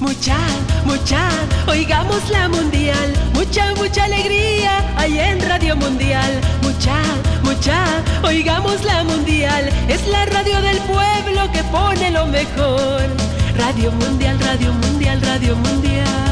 Mucha, mucha, oigamos la mundial. Mucha, mucha alegría hay en Radio Mundial. Mucha, mucha, oigamos la mundial. Es la radio del pueblo que pone lo mejor. Radio Mundial, Radio Mundial, Radio Mundial.